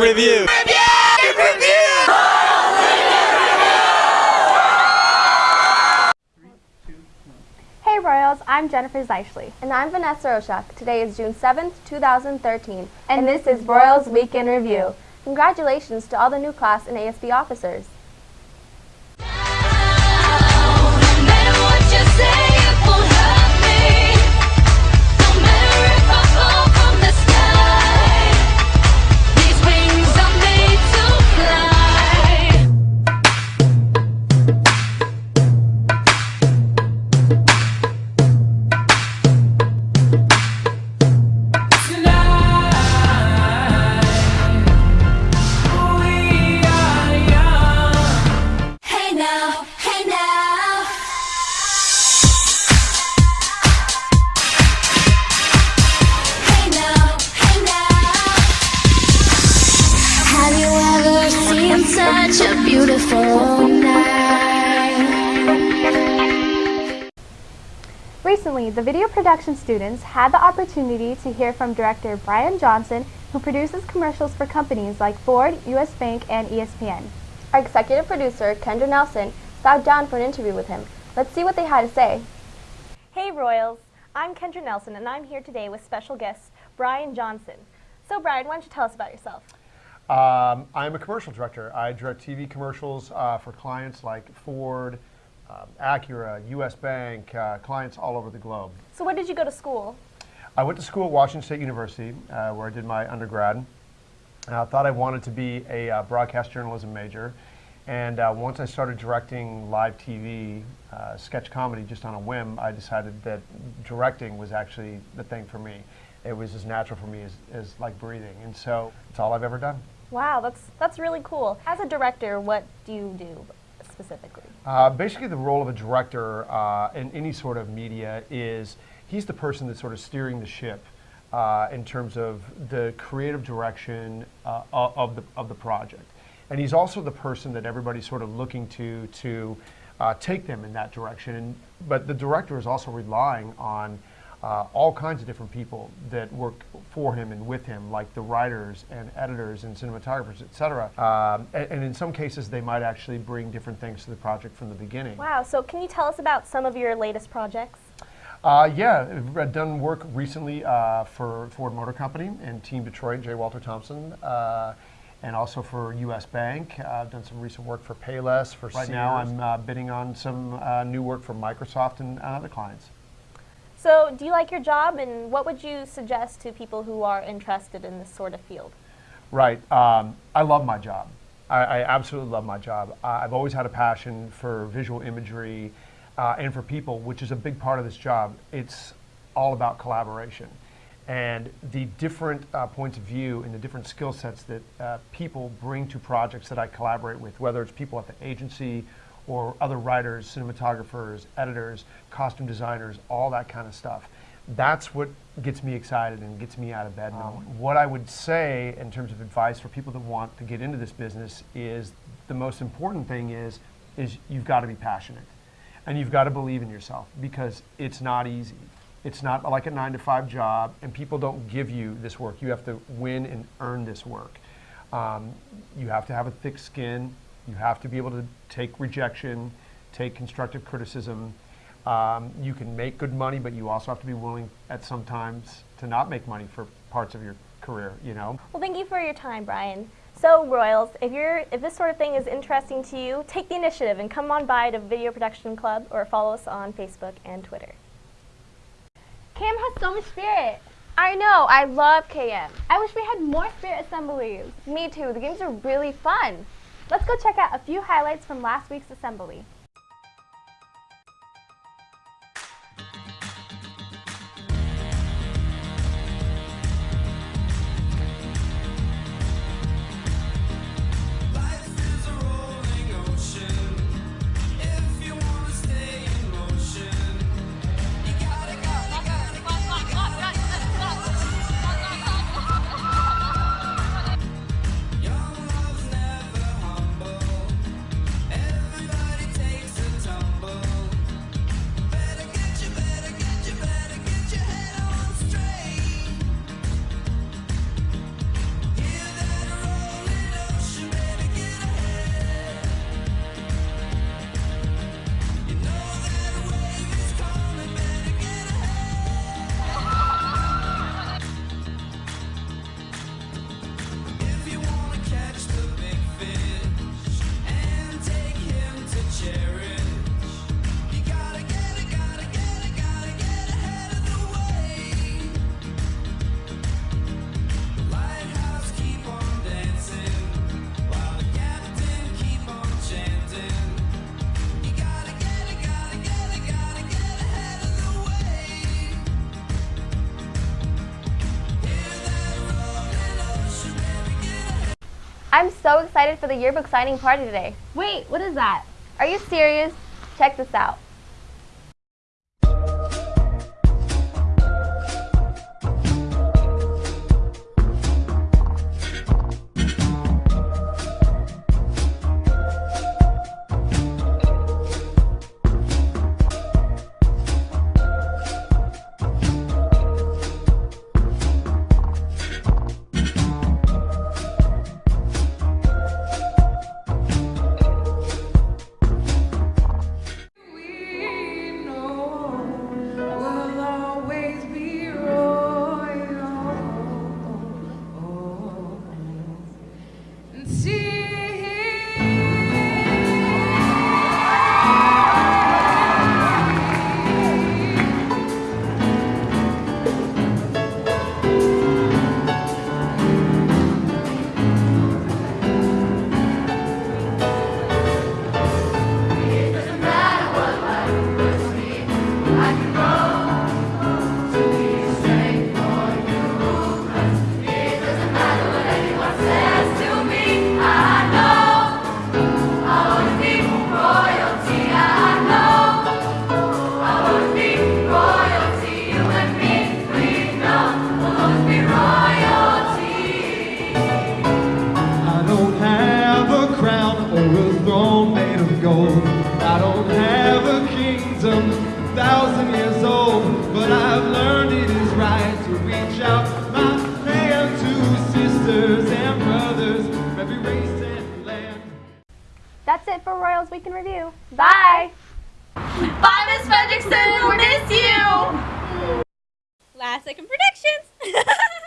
Review. Hey Royals, I'm Jennifer Zeichley. And I'm Vanessa Roshak. Today is June 7th, 2013, and, this is Royals Week in Review. Congratulations to all the new class and ASB officers. Recently, the video production students had the opportunity to hear from director Brian Johnson, who produces commercials for companies like Ford, US Bank, and ESPN. Our executive producer, Kendra Nelson, sat down for an interview with him. Let's see what they had to say. Hey Royals, I'm Kendra Nelson and I'm here today with special guest Brian Johnson. So Brian, why don't you tell us about yourself? Um, I'm a commercial director. I direct TV commercials uh, for clients like Ford, um, Acura, U.S. Bank, uh, clients all over the globe. So where did you go to school? I went to school at Washington State University, uh, where I did my undergrad. I thought I wanted to be a uh, broadcast journalism major. And uh, once I started directing live TV, uh, sketch comedy just on a whim, I decided that directing was actually the thing for me. It was as natural for me as, as like breathing. And so it's all I've ever done. Wow, that's that's really cool. As a director, what do you do specifically? Uh, basically, the role of a director uh, in any sort of media is he's the person that's sort of steering the ship uh, in terms of the creative direction uh, of the of the project, and he's also the person that everybody's sort of looking to to uh, take them in that direction. And but the director is also relying on. Uh, all kinds of different people that work for him and with him, like the writers and editors and cinematographers, et cetera. Um, and, and in some cases, they might actually bring different things to the project from the beginning. Wow, so can you tell us about some of your latest projects? Uh, yeah, I've done work recently uh, for Ford Motor Company and Team Detroit, J. Walter Thompson, uh, and also for U.S. Bank. Uh, I've done some recent work for Payless. For right now, I'm uh, bidding on some uh, new work for Microsoft and other clients. So do you like your job and what would you suggest to people who are interested in this sort of field? Right. Um, I love my job. I, I absolutely love my job. I've always had a passion for visual imagery uh, and for people, which is a big part of this job. It's all about collaboration. And the different uh, points of view and the different skill sets that uh, people bring to projects that I collaborate with, whether it's people at the agency or other writers, cinematographers, editors, costume designers, all that kind of stuff. That's what gets me excited and gets me out of bed. What I would say in terms of advice for people that want to get into this business is the most important thing is is you've got to be passionate and you've got to believe in yourself because it's not easy. It's not like a nine to five job, and people don't give you this work. You have to win and earn this work. Um, you have to have a thick skin. You have to be able to take rejection, take constructive criticism. Um, you can make good money, but you also have to be willing at some times to not make money for parts of your career. You know. Well, thank you for your time, Brian. So, Royals, if you're if this sort of thing is interesting to you, take the initiative and come on by to Video Production Club or follow us on Facebook and Twitter. Cam has so much spirit. I know, I love KM. I wish we had more spirit assemblies. Me too, the games are really fun. Let's go check out a few highlights from last week's assembly. I'm so excited for the yearbook signing party today. Wait, what is that? Are you serious? Check this out. And see. Thousand years old. But I've learned it is right to reach out my hand to sisters and brothers from every race and land. That's it for Royals Week in Review. Bye! Bye, Miss Fredrickson. We'll miss you. Last second predictions.